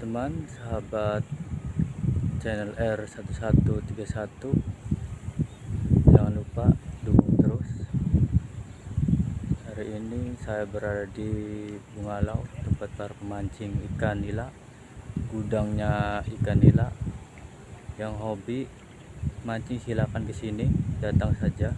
teman-teman sahabat channel R1131 jangan lupa dukung terus. Hari ini saya berada di Bungalau tempat para pemancing ikan nila gudangnya ikan nila. Yang hobi mancing silakan ke sini datang saja.